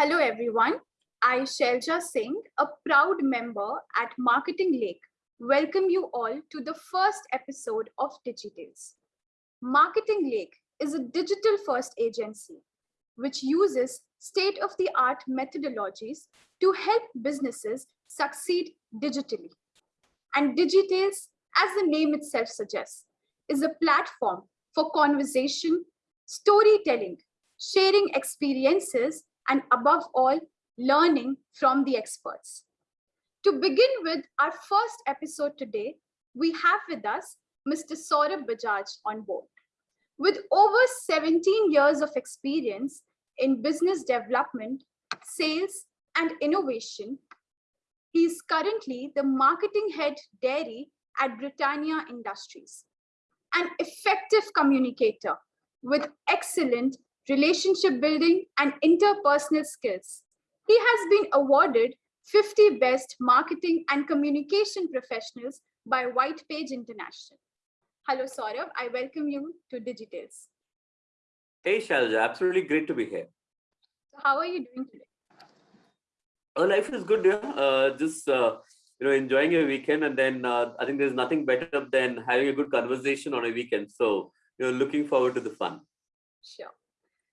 Hello, everyone. I, Shelja Singh, a proud member at Marketing Lake, welcome you all to the first episode of Digitales. Marketing Lake is a digital first agency which uses state of the art methodologies to help businesses succeed digitally. And Digitales, as the name itself suggests, is a platform for conversation, storytelling, sharing experiences, and above all, learning from the experts. To begin with our first episode today, we have with us Mr. Saurabh Bajaj on board. With over 17 years of experience in business development, sales, and innovation, he is currently the marketing head dairy at Britannia Industries, an effective communicator with excellent relationship building and interpersonal skills. He has been awarded 50 Best Marketing and Communication Professionals by White Page International. Hello, Saurabh. I welcome you to Digitales. Hey, Shalja. Absolutely great to be here. So how are you doing today? Oh, life is good. Yeah. Uh, just uh, you know, enjoying a weekend, and then uh, I think there's nothing better than having a good conversation on a weekend. So you know, looking forward to the fun. Sure.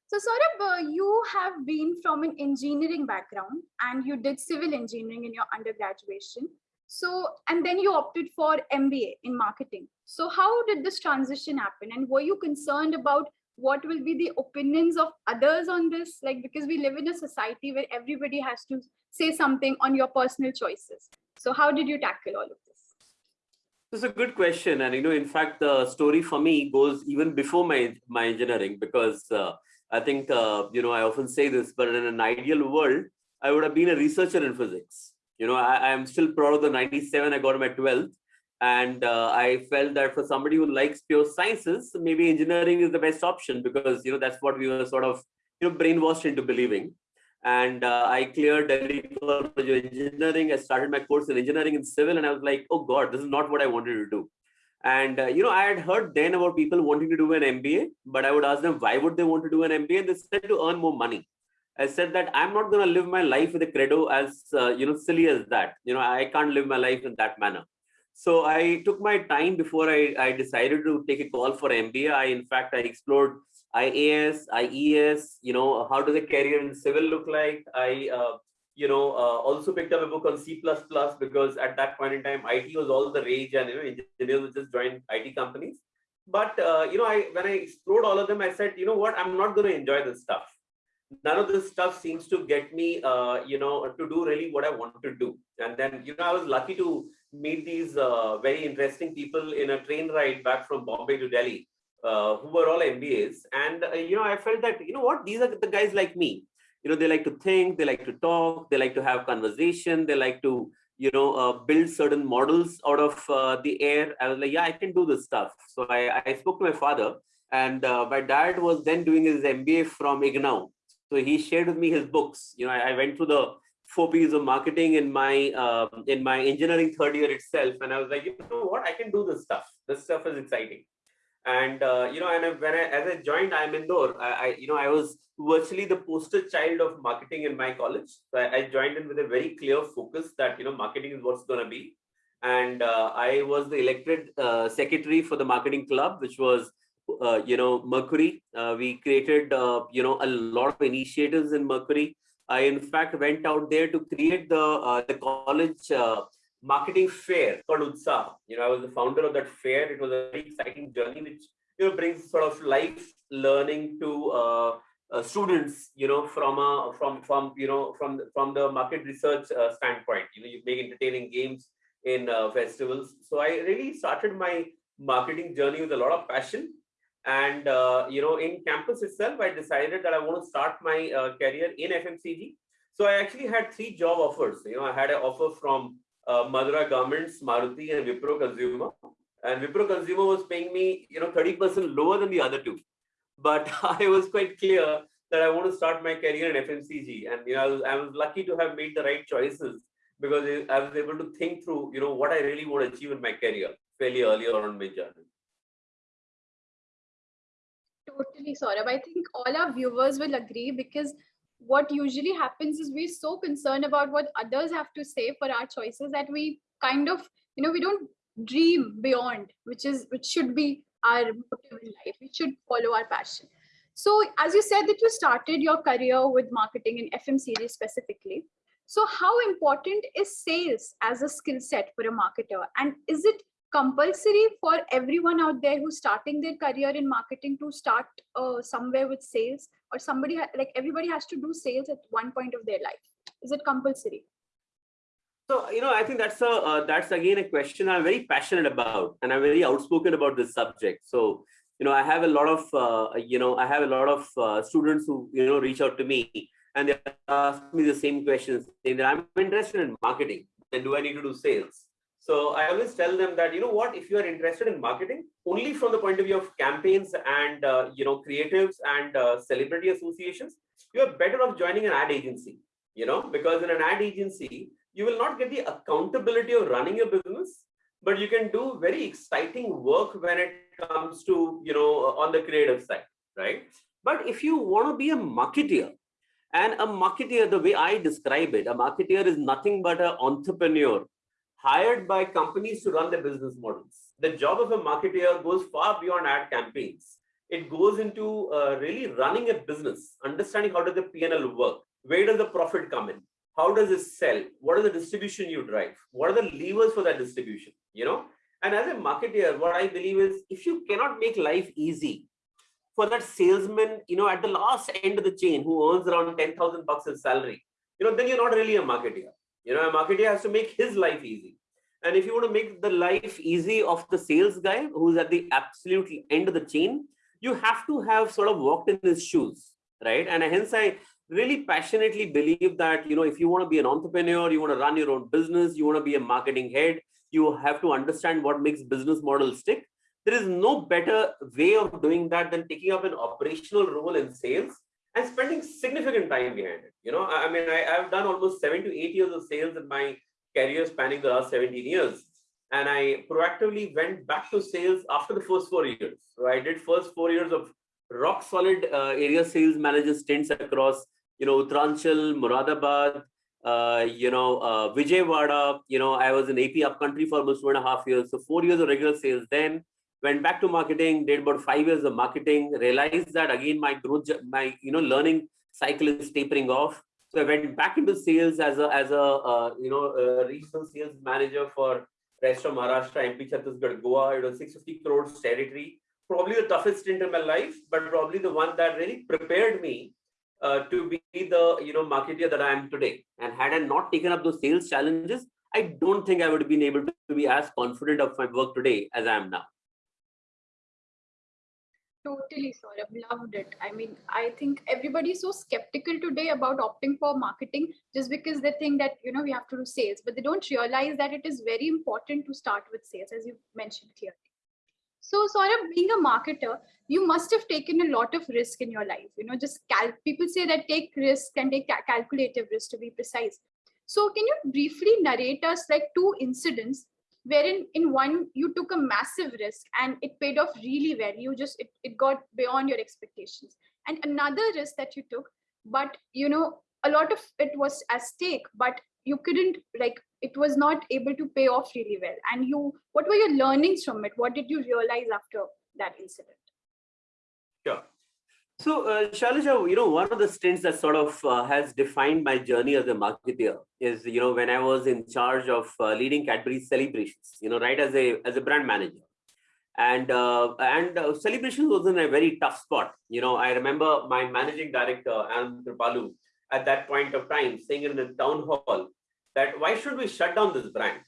So Saurabh, uh, you have been from an engineering background and you did civil engineering in your undergraduation. So, and then you opted for MBA in marketing. So how did this transition happen? And were you concerned about what will be the opinions of others on this? Like, because we live in a society where everybody has to say something on your personal choices. So how did you tackle all of this? This is a good question. And, you know, in fact, the story for me goes even before my, my engineering, because uh, I think, uh, you know, I often say this, but in an ideal world, I would have been a researcher in physics. You know, I, am still proud of the 97 I got my 12th. And uh, I felt that for somebody who likes pure sciences, maybe engineering is the best option because, you know, that's what we were sort of, you know, brainwashed into believing. And uh, I cleared Delhi of Engineering. I started my course in engineering and civil. And I was like, oh God, this is not what I wanted to do. And, uh, you know, I had heard then about people wanting to do an MBA, but I would ask them, why would they want to do an MBA? And they said to earn more money. I said that I'm not going to live my life with a credo as, uh, you know, silly as that. You know, I can't live my life in that manner. So I took my time before I, I decided to take a call for MBA. I, in fact, I explored IAS, IES, you know, how does a career in civil look like? I, uh, you know, uh, also picked up a book on C++ because at that point in time, IT was all the rage and, you know, engineers would just join IT companies. But, uh, you know, I when I explored all of them, I said, you know what, I'm not going to enjoy this stuff. None of this stuff seems to get me, uh, you know, to do really what I want to do. And then, you know, I was lucky to meet these uh, very interesting people in a train ride back from Bombay to Delhi, uh, who were all MBAs. And, uh, you know, I felt that, you know what, these are the guys like me you know, they like to think, they like to talk, they like to have conversation, they like to, you know, uh, build certain models out of uh, the air. I was like, yeah, I can do this stuff. So I, I spoke to my father and uh, my dad was then doing his MBA from IGNOU. So he shared with me his books. You know, I, I went through the four P's of marketing in my um, in my engineering third year itself. And I was like, you know what, I can do this stuff. This stuff is exciting. And, uh, you know, and when I, as I joined IIM Indore, I, I, you know, I was virtually the poster child of marketing in my college. So I, I joined in with a very clear focus that, you know, marketing is what's going to be. And uh, I was the elected uh, secretary for the marketing club, which was, uh, you know, Mercury. Uh, we created, uh, you know, a lot of initiatives in Mercury. I, in fact, went out there to create the, the college marketing fair called Utsah. You know, I was the founder of that fair. It was a very exciting journey, which you know brings sort of life learning to uh, uh, students. You know, from a from from you know from from the market research uh, standpoint. You know, you make entertaining games in uh, festivals. So I really started my marketing journey with a lot of passion. And uh, you know, in campus itself, I decided that I want to start my uh, career in FMCG. So I actually had three job offers. You know, I had an offer from uh, Madura Garments, Maruti, and Wipro Consumer. And Wipro Consumer was paying me, you know, 30% lower than the other two. But I was quite clear that I want to start my career in FMCG. And, you know, I was, I was lucky to have made the right choices because I was able to think through, you know, what I really want to achieve in my career fairly early on in my journey. Totally, Saurabh. I think all our viewers will agree because what usually happens is we're so concerned about what others have to say for our choices that we kind of you know we don't dream beyond which is which should be our motive in life. We should follow our passion. So as you said that you started your career with marketing in fmcg specifically so how important is sales as a skill set for a marketer? And is it compulsory for everyone out there who's starting their career in marketing to start uh, somewhere with sales or somebody like everybody has to do sales at one point of their life. Is it compulsory? So you know i think that's a uh, that's again a question i'm very passionate about and i'm very outspoken about this subject. So you know i have a lot of uh, you know i have a lot of uh, students who you know reach out to me and they ask me the same questions. Saying that i'm interested in marketing and do i need to do sales so I always tell them that, you know what, if you are interested in marketing, only from the point of view of campaigns and, uh, you know, creatives and uh, celebrity associations, you are better off joining an ad agency, you know, because in an ad agency, you will not get the accountability of running your business, but you can do very exciting work when it comes to, you know, on the creative side, right? But if you want to be a marketeer, and a marketeer, the way I describe it, a marketeer is nothing but an entrepreneur hired by companies to run their business models. The job of a marketer goes far beyond ad campaigns. It goes into uh, really running a business, understanding how does the P&L work, where does the profit come in, how does it sell, what are the distribution you drive, what are the levers for that distribution, you know? And as a marketer, what I believe is if you cannot make life easy for that salesman, you know, at the last end of the chain who earns around 10,000 bucks in salary, you know, then you're not really a marketer. You know, a marketer has to make his life easy. And if you want to make the life easy of the sales guy who's at the absolute end of the chain, you have to have sort of walked in his shoes, right? And hence I really passionately believe that, you know, if you want to be an entrepreneur, you want to run your own business, you want to be a marketing head, you have to understand what makes business models stick. There is no better way of doing that than taking up an operational role in sales and spending significant time behind it. You know, I mean, I, have done almost seven to eight years of sales in my career spanning the last 17 years. And I proactively went back to sales after the first four years. So I did first four years of rock solid uh, area sales manager stints across, you know, Uttaranchal, Muradabad, uh, you know, uh, Vijayawada, you know, I was in AP upcountry for almost two and a half years. So four years of regular sales then went back to marketing, did about five years of marketing, realized that again, my growth, my, you know, learning cycle is tapering off. So I went back into sales as a, as a, uh, you know, regional sales manager for rest of Maharashtra, MP, Chhattisgarh, Goa. It was 650 crores territory. Probably the toughest stint in my life, but probably the one that really prepared me uh, to be the, you know, marketer that I am today. And had I not taken up those sales challenges, I don't think I would have been able to be as confident of my work today as I am now. Totally, Saurabh. Loved it. I mean, I think everybody's so skeptical today about opting for marketing just because they think that, you know, we have to do sales, but they don't realize that it is very important to start with sales, as you mentioned clearly. So, Saurabh, being a marketer, you must have taken a lot of risk in your life. You know, just cal- people say that take risk and take ca- calculative risk to be precise. So, can you briefly narrate us like two incidents wherein in one you took a massive risk and it paid off really well. You just it, it got beyond your expectations. And another risk that you took but you know a lot of it was at stake but you couldn't like it was not able to pay off really well. And you what were your learnings from it? What did you realize after that incident? Sure so, uh, Shailaja, you know, one of the stints that sort of uh, has defined my journey as a marketer is, you know, when I was in charge of uh, leading Cadbury celebrations, you know, right as a as a brand manager, and uh, and uh, celebrations was in a very tough spot. You know, I remember my managing director Anand Kripalu at that point of time saying in the town hall that why should we shut down this brand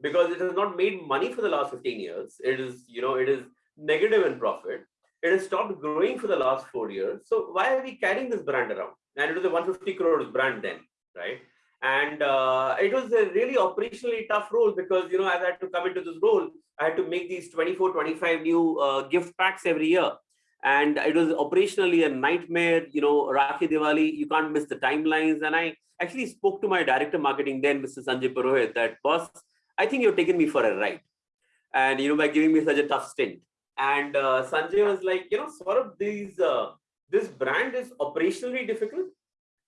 because it has not made money for the last 15 years. It is, you know, it is negative in profit it has stopped growing for the last four years. So why are we carrying this brand around? And it was a 150 crores brand then, right? And uh, it was a really operationally tough role because, you know, as I had to come into this role, I had to make these 24, 25 new uh, gift packs every year. And it was operationally a nightmare, you know, Rakhi Diwali, you can't miss the timelines. And I actually spoke to my director marketing then, Mr. Sanjay Purohit, that boss, I think you've taken me for a ride. And, you know, by giving me such a tough stint. And uh, Sanjay was like, you know, sort of these, uh, this brand is operationally difficult.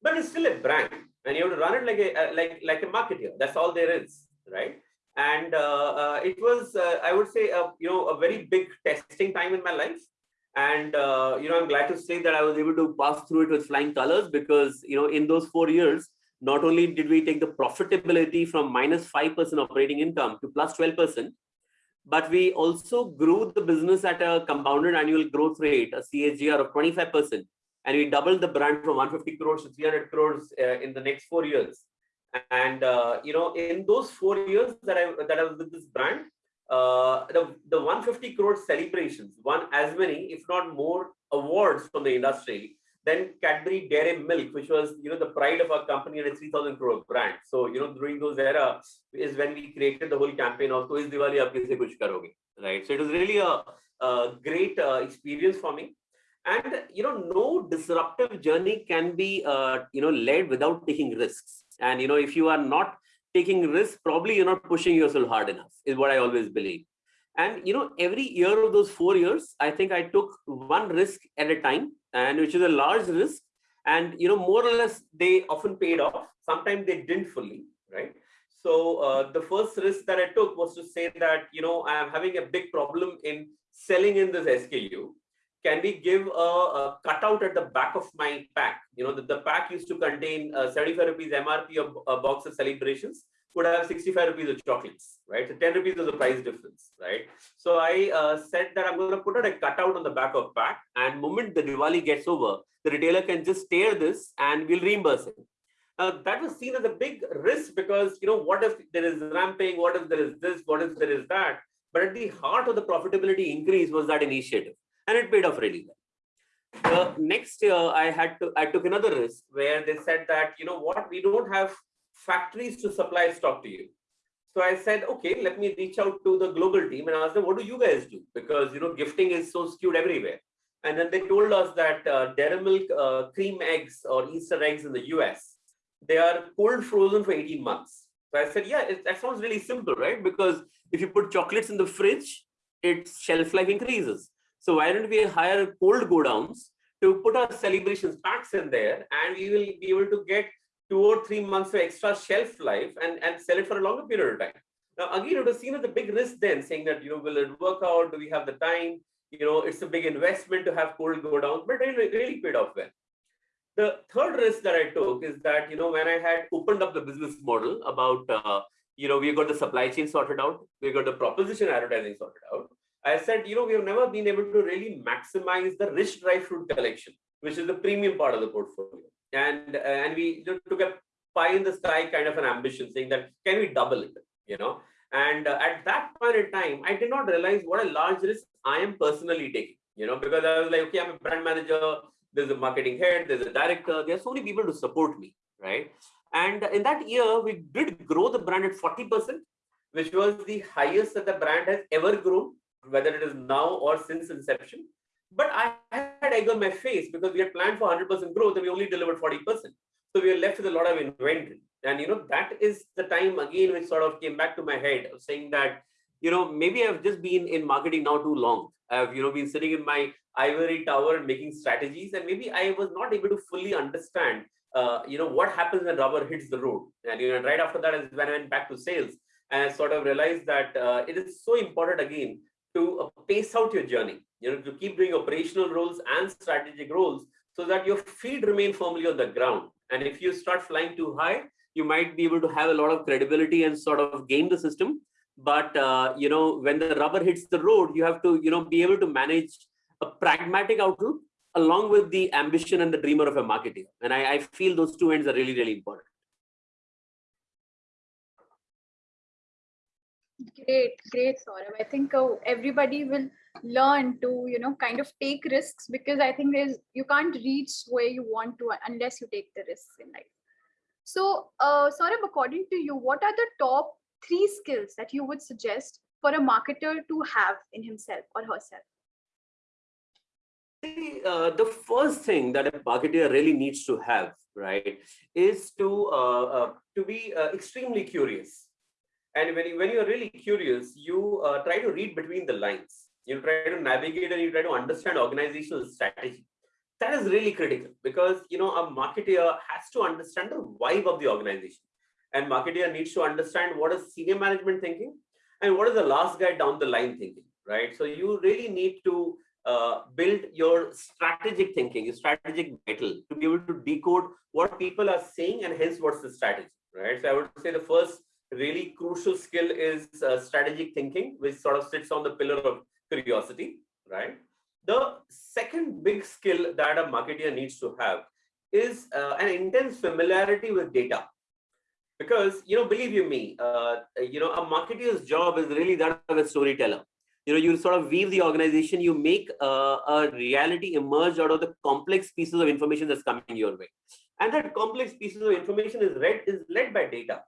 but it's still a brand, and you have to run it like a like like a marketer. That's all there is, right? And uh, uh, it was, uh, I would say, a, you know, a very big testing time in my life. And you know, I'm glad to say that I was able to pass through it with flying colors because you know, in those four years, not only did we take the profitability from minus 5% operating income to plus 12%, but we also grew the business at a compounded annual growth rate, a CAGR of 25%. And we doubled the brand from 150 crores to 300 crores uh, in the next four years. And, uh, you know, in those four years that I, that I was with this brand, uh, the, the 150 crore celebrations won as many, if not more, awards from the industry then Cadbury Dairy Milk, which was, you know, the pride of our company and a 3,000 crore brand. So, you know, during those era is when we created the whole campaign of, is Diwali, aap kaise kuch karoge, right? So it was really a, a great uh, experience for me. And, you know, no disruptive journey can be, uh, you know, led without taking risks. And, you know, if you are not taking risks, probably you're not pushing yourself hard enough, is what I always believe. And you know, every year of those four years, I think I took one risk at a time and which is a large risk. And you know more or less they often paid off. Sometimes they didn't fully right? So uh, the first risk that i took was to say that you know i am having a big problem in selling in this sku can we give a, a cutout at the back of my pack? You know the, the pack used to contain uh, 75 rupees mrp of a box of celebrations would have 65 rupees of chocolates, right? So 10 rupees was the price difference, right? So I uh, said that I'm going to put out a cutout on the back of pack and moment the Diwali gets over, the retailer can just tear this and we'll reimburse it. That was seen as a big risk because, you know, what if there is ramping? What if there is this? What if there is that? But at the heart of the profitability increase was that initiative and it paid off really well. The next year I had to, I took another risk where they said that, you know what, we don't have factories to supply stock to you. So I said, okay, let me reach out to the global team and ask them, what do you guys do? Because, you know, gifting is so skewed everywhere. And then they told us that uh, Dairy Milk uh, cream eggs or Easter eggs in the US, they are cold frozen for 18 months. So I said, yeah, it, that sounds really simple, right? Because if you put chocolates in the fridge, its shelf life increases. So why don't we hire cold godowns to put our celebrations packs in there and we will be able to get two or three months of extra shelf life and, and sell it for a longer period of time. Now, again, it was seen as a big risk then, saying that, you know, will it work out? Do we have the time? You know, it's a big investment to have cold godown, but it really, really paid off well. The third risk that I took is that, you know, when I had opened up the business model about, uh, you know, we got the supply chain sorted out, we got the proposition advertising sorted out. I said, you know, we have never been able to really maximize the rich dry fruit collection, which is the premium part of the portfolio and uh, and we took a pie in the sky kind of an ambition saying that can we double it? You know? And uh, at that point in time i did not realize what a large risk i am personally taking you know? Because i was like okay i'm a brand manager there's a marketing head there's a director there's so many people to support me right? And in that year we did grow the brand at 40 percent which was the highest that the brand has ever grown whether it is now or since inception but I had egg on my face because we had planned for 100% growth and we only delivered 40%. So we were left with a lot of inventory. And, you know, that is the time again, which sort of came back to my head of saying that, you know, maybe I've just been in marketing now too long. I've, you know, been sitting in my ivory tower and making strategies. And maybe I was not able to fully understand, uh, you know, what happens when rubber hits the road. And, you know, right after that is when I went back to sales and I sort of realized that uh, it is so important again to uh, pace out your journey you know, to keep doing operational roles and strategic roles so that your feet remain firmly on the ground. And if you start flying too high, you might be able to have a lot of credibility and sort of game the system. But, uh, you know, when the rubber hits the road, you have to, you know, be able to manage a pragmatic outlook along with the ambition and the dreamer of a marketer. And I, I feel those two ends are really, really important. Great, great, Saurabh. I think uh, everybody will learn to you know kind of take risks because i think there's you can't reach where you want to unless you take the risks in life. So uh Saurabh, according to you what are the top three skills that you would suggest for a marketer to have in himself or herself? Uh, the first thing that a marketer really needs to have right is to uh, uh, to be uh, extremely curious. And when you when you're really curious you uh, try to read between the lines you try to navigate and you try to understand organizational strategy. That is really critical because you know a marketer has to understand the vibe of the organization. And marketer needs to understand what is senior management thinking and what is the last guy down the line thinking right? So you really need to uh, build your strategic thinking your strategic mettle to be able to decode what people are saying and hence what's the strategy right? So i would say the first really crucial skill is uh, strategic thinking which sort of sits on the pillar of curiosity right the second big skill that a marketer needs to have is uh, an intense familiarity with data. Because, you know, believe you me, uh, you know, a marketer's job is really that of a storyteller. You know, you sort of weave the organization, you make uh, a reality emerge out of the complex pieces of information that's coming your way. And that complex pieces of information is read is led by data.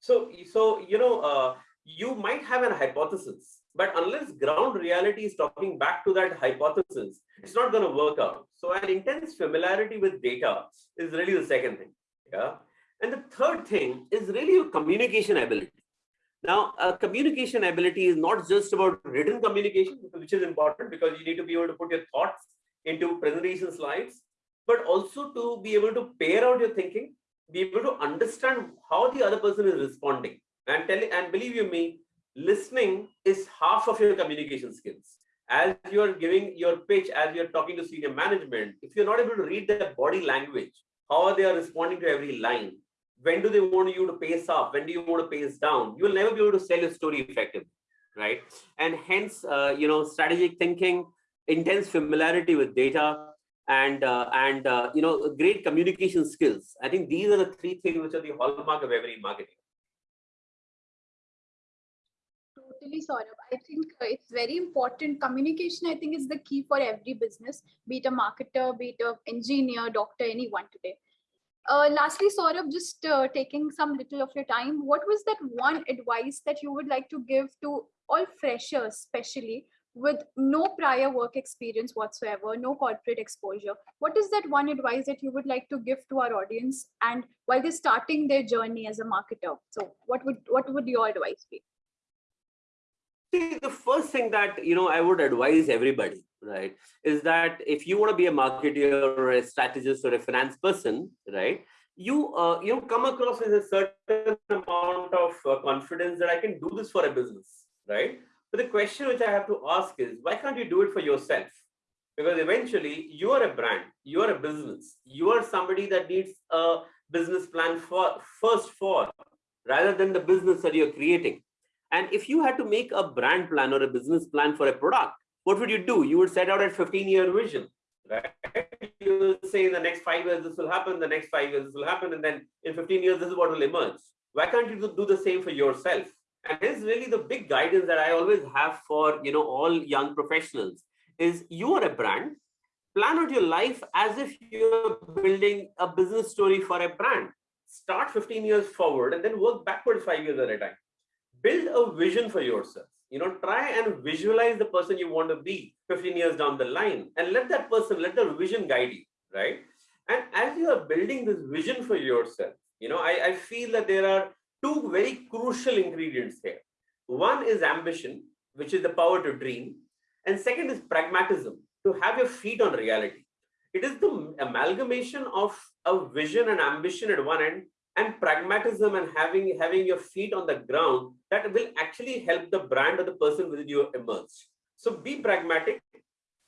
So, so you know, uh, you might have an hypothesis but unless ground reality is talking back to that hypothesis, it's not going to work out. So an intense familiarity with data is really the second thing. Yeah. And the third thing is really your communication ability. Now, a communication ability is not just about written communication, which is important because you need to be able to put your thoughts into presentation slides, but also to be able to pair out your thinking, be able to understand how the other person is responding. And tell and believe you me, listening is half of your communication skills. As you're giving your pitch, as you're talking to senior management, if you're not able to read their body language, how are they are responding to every line, when do they want you to pace up, when do you want to pace down, you will never be able to sell your story effectively, right? And hence, uh, you know, strategic thinking, intense familiarity with data, and uh, and uh, you know, great communication skills. I think these are the three things which are the hallmark of every marketing totally Saurabh. I think uh, it's very important. Communication, I think, is the key for every business, be it a marketer, be it an engineer, doctor, anyone today. Uh, lastly, Saurabh, just uh, taking some little of your time, what was that one advice that you would like to give to all freshers, especially with no prior work experience whatsoever, no corporate exposure? What is that one advice that you would like to give to our audience and while they're starting their journey as a marketer? So what would what would your advice be? See, the first thing that you know I would advise everybody, right, is that if you want to be a marketer or a strategist or a finance person, right, you uh, you come across with a certain amount of uh, confidence that I can do this for a business, right? But the question which I have to ask is, why can't you do it for yourself? Because eventually you are a brand, you are a business, you are somebody that needs a business plan for first for rather than the business that you're creating and if you had to make a brand plan or a business plan for a product, what would you do? You would set out a 15 year vision, right? You say in the next five years, this will happen, the next five years, this will happen. And then in 15 years, this is what will emerge. Why can't you do the same for yourself? And this is really the big guidance that I always have for, you know, all young professionals is you are a brand, plan out your life as if you're building a business story for a brand. Start 15 years forward and then work backwards five years at a time build a vision for yourself. You know try and visualize the person you want to be 15 years down the line and let that person let the vision guide you right? And as you are building this vision for yourself you know i, I feel that there are two very crucial ingredients here. One is ambition which is the power to dream. And second is pragmatism to have your feet on reality. It is the amalgamation of a vision and ambition at one end and pragmatism and having having your feet on the ground that will actually help the brand or the person within you emerge. So be pragmatic.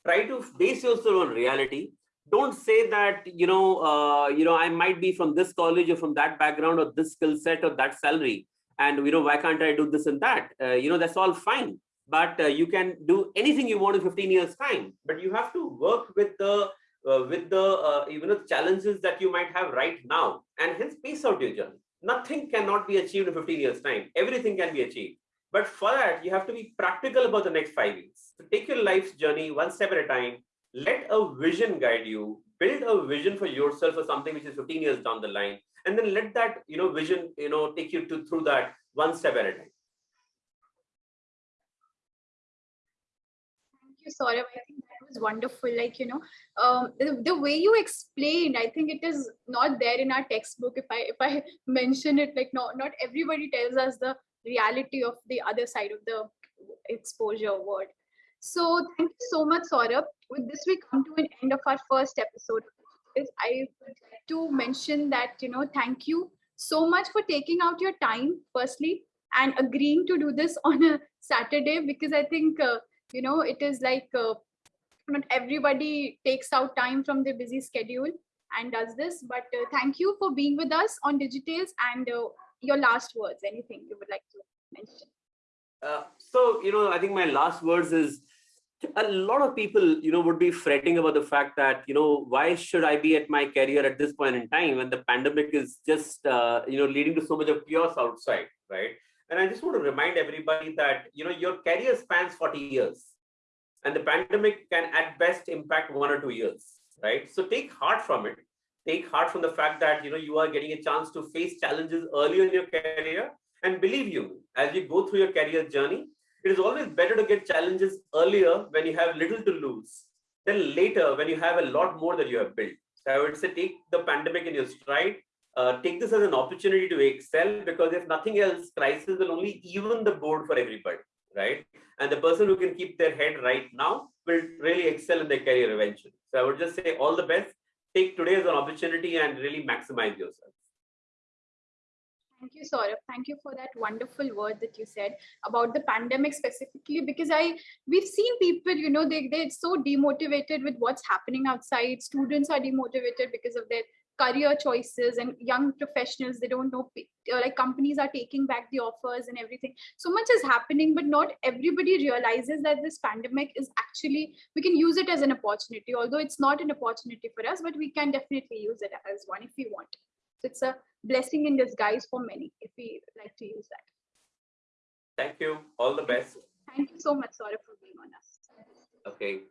Try to base yourself on reality. Don't say that you know uh, you know i might be from this college or from that background or this skill set or that salary. And you know why can't i do this and that? Uh, you know that's all fine. But uh, you can do anything you want in 15 years time. But you have to work with the uh, with the uh, even the challenges that you might have right now and hence pace out your journey. Nothing cannot be achieved in 15 years time. Everything can be achieved. But for that you have to be practical about the next five years. So take your life's journey one step at a time. Let a vision guide you. Build a vision for yourself for something which is 15 years down the line. And then let that you know vision you know take you to through that one step at a time. Thank you Saurabh. Was wonderful like you know um, the, the, way you explained i think it is not there in our textbook. If i if i mention it like no not everybody tells us the reality of the other side of the exposure word. So thank you so much saurabh. With this we come to an end of our first episode. Is i would like to mention that you know thank you so much for taking out your time firstly and agreeing to do this on a saturday because i think uh, you know it is like uh, not everybody takes out time from their busy schedule and does this. But uh, thank you for being with us on digitales and uh, your last words. Anything you would like to mention? Uh, so you know i think my last words is a lot of people you know would be fretting about the fact that you know why should i be at my career at this point in time when the pandemic is just uh, you know leading to so much of chaos outside right? And i just want to remind everybody that you know your career spans 40 years and the pandemic can at best impact one or two years right so take heart from it take heart from the fact that you know you are getting a chance to face challenges earlier in your career and believe you as you go through your career journey it is always better to get challenges earlier when you have little to lose than later when you have a lot more that you have built. So I would say take the pandemic in your stride, uh, take this as an opportunity to excel because if nothing else, crisis will only even the board for everybody, right? And the person who can keep their head right now will really excel in their career eventually. So I would just say all the best. Take today as an opportunity and really maximize yourself. Thank you, Saurabh. Thank you for that wonderful word that you said about the pandemic specifically, because I we've seen people, you know, they they're so demotivated with what's happening outside. Students are demotivated because of their career choices and young professionals they don't know uh, like companies are taking back the offers and everything so much is happening but not everybody realizes that this pandemic is actually we can use it as an opportunity although it's not an opportunity for us but we can definitely use it as one if we want so it's a blessing in disguise for many, if we like to use that. Thank you. All the best. Thank you so much, Saurabh, for being on us. Okay.